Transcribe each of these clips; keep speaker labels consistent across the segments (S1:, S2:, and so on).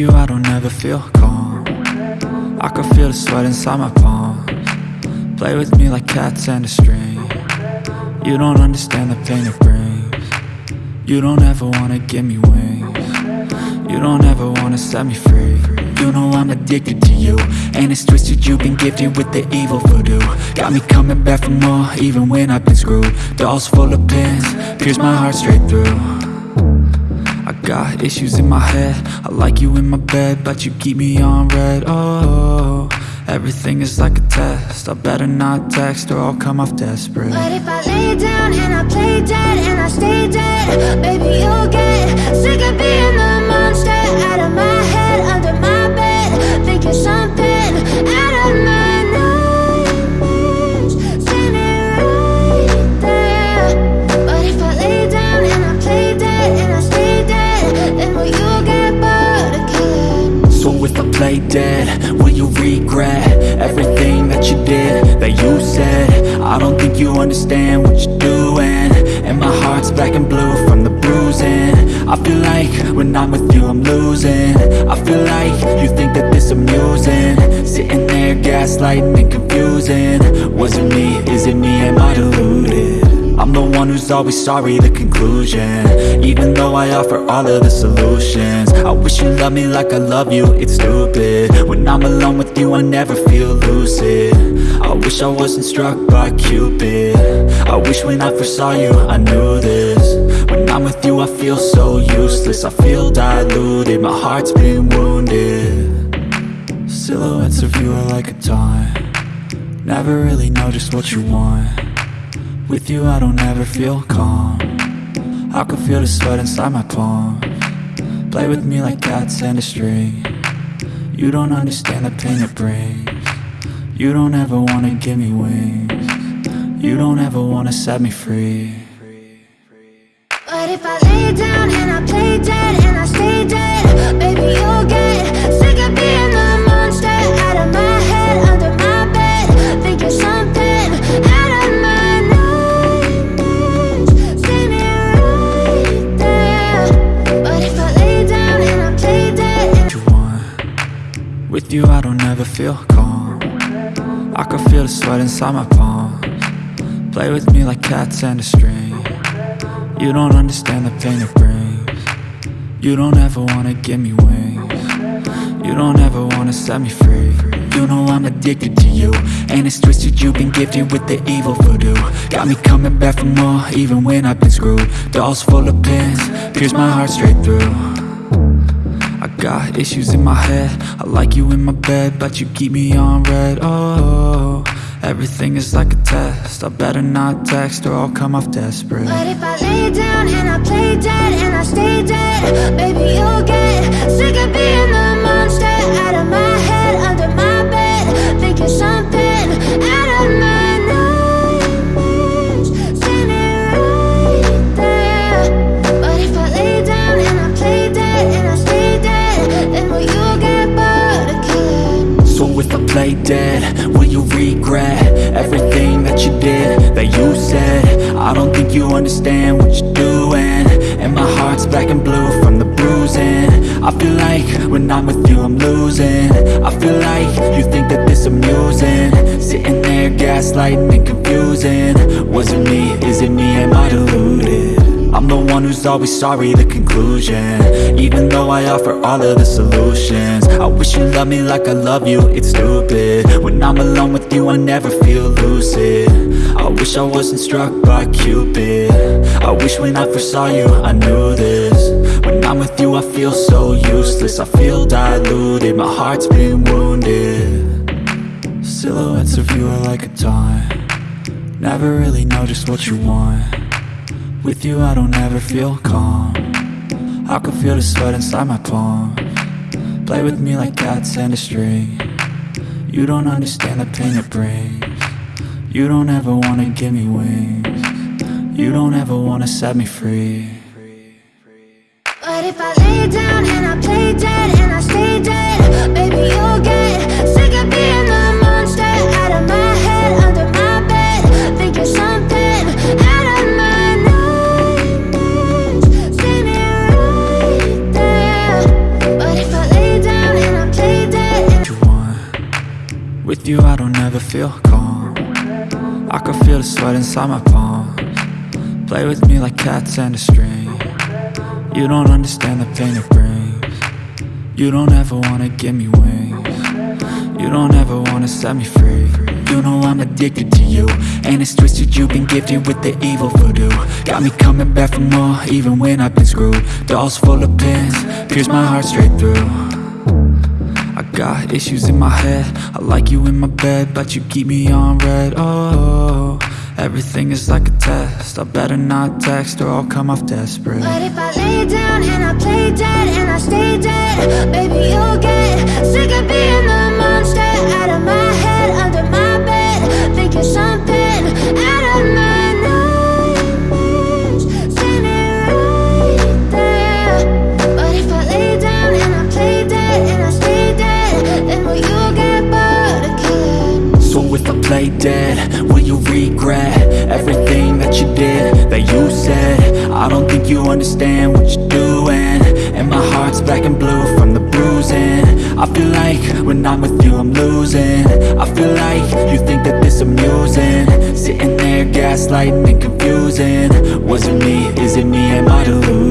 S1: You I don't ever feel calm. I can feel the sweat inside my palms. Play with me like cats and a string. You don't understand the pain it brings. You don't ever wanna give me wings. You don't ever wanna set me free. You know I'm addicted to you And it's twisted. You've been gifted with the evil voodoo. Got me coming back for more even when I've been screwed. Dolls full of pins, pierce my heart straight through got issues in my head. I like you in my bed But you keep me on red. Oh, everything is like a test. I better not text or I'll come off desperate.
S2: But if I lay down and I play dead And I stay dead Baby, you'll get sick of being the monster Out of my I
S1: feel like when I'm with you I'm losing. I feel like you think that this amusing. Sitting there gaslighting and confusing. Was it me, is it me, am I deluded? I'm the one who's always sorry, the conclusion. Even though I offer all of the solutions. I wish you loved me like I love you, it's stupid. When I'm alone with you, I never feel lucid. I wish I wasn't struck by Cupid. I wish when I first saw you, I knew this feel so useless. I feel diluted, my heart's been wounded. Silhouettes of you are like a taunt. Never really know just what you want. With you I don't ever feel calm. I can feel the sweat inside my palm. Play with me like cats and a string. You don't understand the pain it brings. You don't ever wanna give me wings. You don't ever wanna set me free
S2: But if I lay down and I play dead and I stay dead Baby, you'll get sick of being the monster Out of my head, under my bed Thinking something out of my nightmares. Standing right there. But if I lay down and I play dead
S1: With you I don't ever feel calm. I can feel the sweat inside my palms. Play with me like cats and a string You don't understand the pain it brings. You don't ever wanna give me wings. You don't ever wanna set me free. You know I'm addicted to you And it's twisted you've been gifted with the evil voodoo. Got me coming back for more even when I've been screwed. Dolls full of pins, pierce my heart straight through. I got issues in my head. I like you in my bed But you keep me on red. Oh, everything is like a test. I better not text or I'll come off desperate.
S2: But if I lay down and I play dead and I stay dead Baby, you'll get sick of being the
S1: understand what you're doing And my heart's black and blue from the bruising. I feel like when I'm with you I'm losing. I feel like you think that this amusing. Sitting there gaslighting and confusing. Was it me, is it me, am I deluded? I'm the one who's always sorry, the conclusion. Even though I offer all of the solutions. I wish you loved me like I love you, it's stupid. When I'm alone with you I never feel lucid. I wish I wasn't struck by Cupid. I wish when I first saw you I knew this. When I'm with you I feel so useless. I feel diluted, my heart's been wounded. Silhouettes of you are like a taunt. Never really know just what you want with you I don't ever feel calm. I can feel the sweat inside my palm. Play with me like cats and a string. You don't understand the pain it brings. You don't ever wanna give me wings. You don't ever wanna set me free feel calm. I can feel the sweat inside my palms. Play with me like cats and a string. You don't understand the pain it brings. You don't ever wanna give me wings. You don't ever wanna set me free. You know I'm addicted to you And it's twisted you've been gifted with the evil voodoo. Got me coming back for more even when I've been screwed. Dolls full of pins, pierce my heart straight through got issues in my head. I like you in my bed But you keep me on red. Oh, everything is like a test. I better not text or I'll come off desperate.
S2: But if I lay down and I play dead and I stay dead Baby, you'll get sick of being the monster Out of my head, under my bed. Thinking something play dead, will you
S1: regret Everything that you did, that you said? I don't think you understand what you're doing. And my heart's black and blue from the bruising. I feel like when I'm with you I'm losing. I feel like you think that this amusing. Sitting there gaslighting and confusing. Was it me, is it me, am I deluded?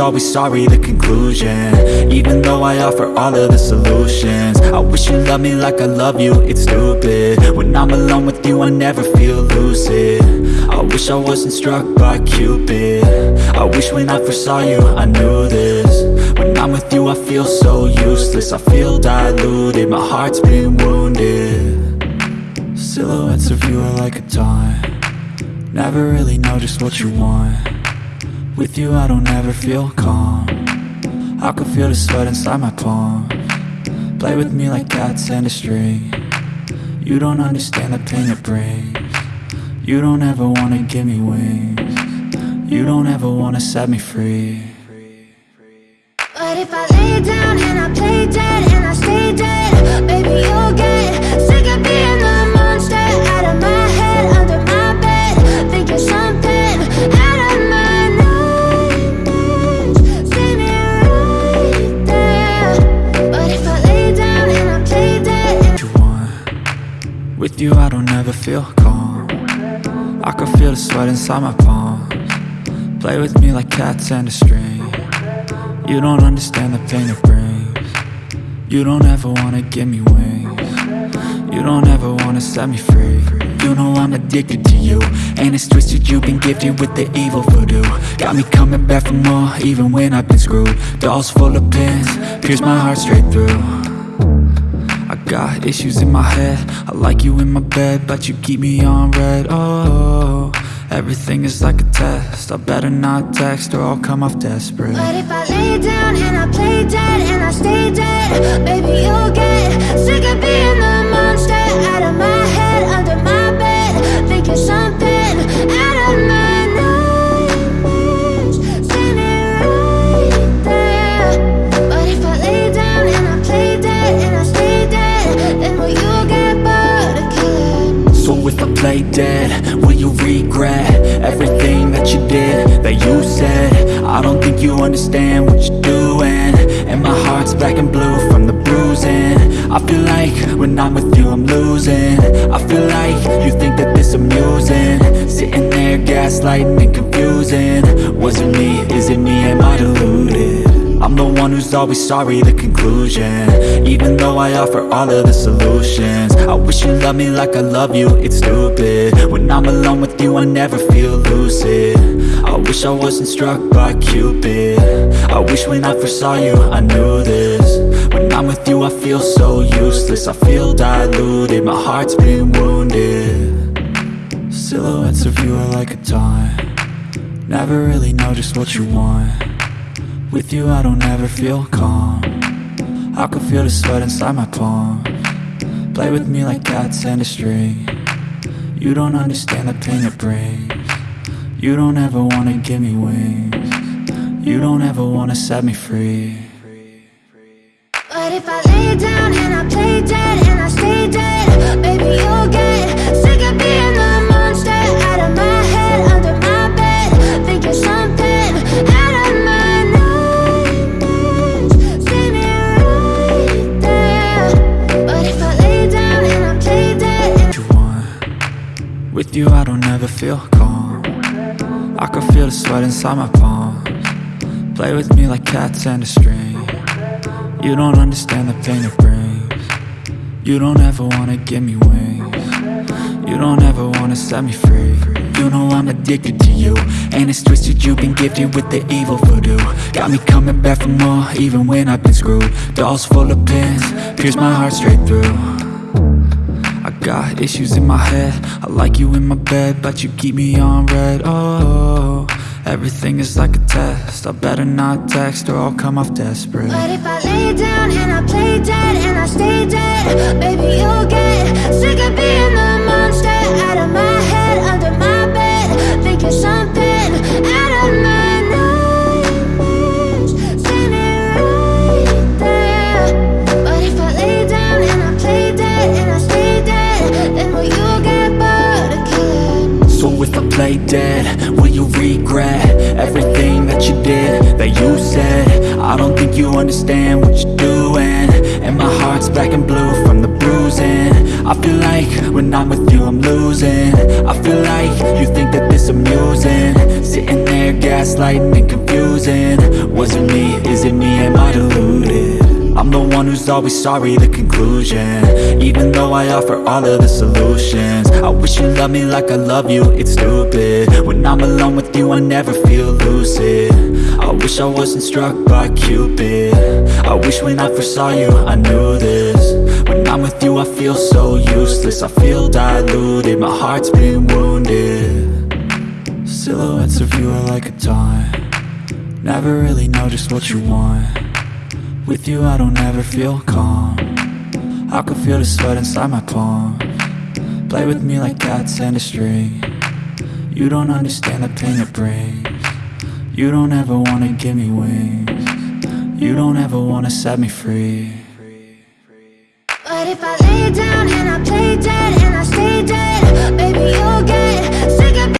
S1: Always sorry, the conclusion. Even though I offer all of the solutions. I wish you loved me like I love you, it's stupid. When I'm alone with you I never feel lucid. I wish I wasn't struck by Cupid. I wish when I first saw you I knew this. When I'm with you I feel so useless. I feel diluted, my heart's been wounded. Silhouettes of you are like a taunt. Never really know just what you want with you I don't ever feel calm. I can feel the sweat inside my palm. Play with me like cats and a string. You don't understand the pain it brings. You don't ever wanna give me wings. You don't ever wanna set me free.
S2: But if I lay down
S1: feel calm. I can feel the sweat inside my palms. Play with me like cats and a string. You don't understand the pain it brings. You don't ever wanna give me wings. You don't ever wanna set me free. You know I'm addicted to you. And it's twisted you've been gifted with the evil voodoo. Got me coming back for more even when I've been screwed. Dolls full of pins, pierce my heart straight through got issues in my head. I like you in my bed But you keep me on red. Oh, everything is like a test. I better not text or I'll come off desperate.
S2: But if I lay down and I play dead and I stay dead Baby, you'll get sick of being the monster Out of my head, under my bed Thinking something
S1: understand what you're doing And my heart's black and blue from the bruising. I feel like when I'm with you I'm losing. I feel like you think that this amusing. Sitting there gaslighting and confusing. Was it me, is it me, am I deluded? I'm the one who's always sorry, the conclusion. Even though I offer all of the solutions. I wish you loved me like I love you, it's stupid. When I'm alone with you I never feel lucid I wish I wasn't struck by Cupid. I wish when I first saw you I knew this. When I'm with you I feel so useless. I feel diluted, my heart's been wounded. Silhouettes of you are like a taunt. Never really know just what you want. With you I don't ever feel calm. I can feel the sweat inside my palm Play with me like cats and a string. You don't understand the pain it brings you don't ever wanna give me wings. You don't ever wanna set me free.
S2: But if I lay down and I play dead and I stay dead Baby, you'll get sick of being the monster Out of my head, under my bed Thinking something out of my nightmares. See me right there. But if I lay down and I
S1: play dead What you want? With you I don't ever feel calm the sweat inside my palms. Play with me like cats and a string. You don't understand the pain it brings. You don't ever wanna give me wings. You don't ever wanna set me free. You know I'm addicted to you And it's twisted. You've been gifted with the evil voodoo. Got me coming back for more even when I've been screwed. Dolls full of pins, pierce my heart straight through got issues in my head. I like you in my bed But you keep me on red. Oh, everything is like a test. I better not text or I'll come off desperate.
S2: But if I lay down and I play dead and I stay dead Baby,
S1: that you said. I don't think you understand what you're doing. And my heart's black and blue from the bruising. I feel like when I'm with you I'm losing. I feel like you think that this amusing. Sitting there gaslighting and confusing. Was it me, is it me, am I deluded? I'm the one who's always sorry, the conclusion. Even though I offer all of the solutions. I wish you loved me like I love you, it's stupid. When I'm alone with you, I never feel lucid. I wish I wasn't struck by Cupid. I wish when I first saw you, I knew this. When I'm with you, I feel so useless. I feel diluted, my heart's been wounded. Silhouettes of you are like a taunt. Never really know just what you want with you I don't ever feel calm. I can feel the sweat inside my palm. Play with me like cats and a string. You don't understand the pain it brings. You don't ever wanna give me wings. You don't ever wanna set me free.
S2: But if I lay down and I play dead and I stay dead Baby, you'll get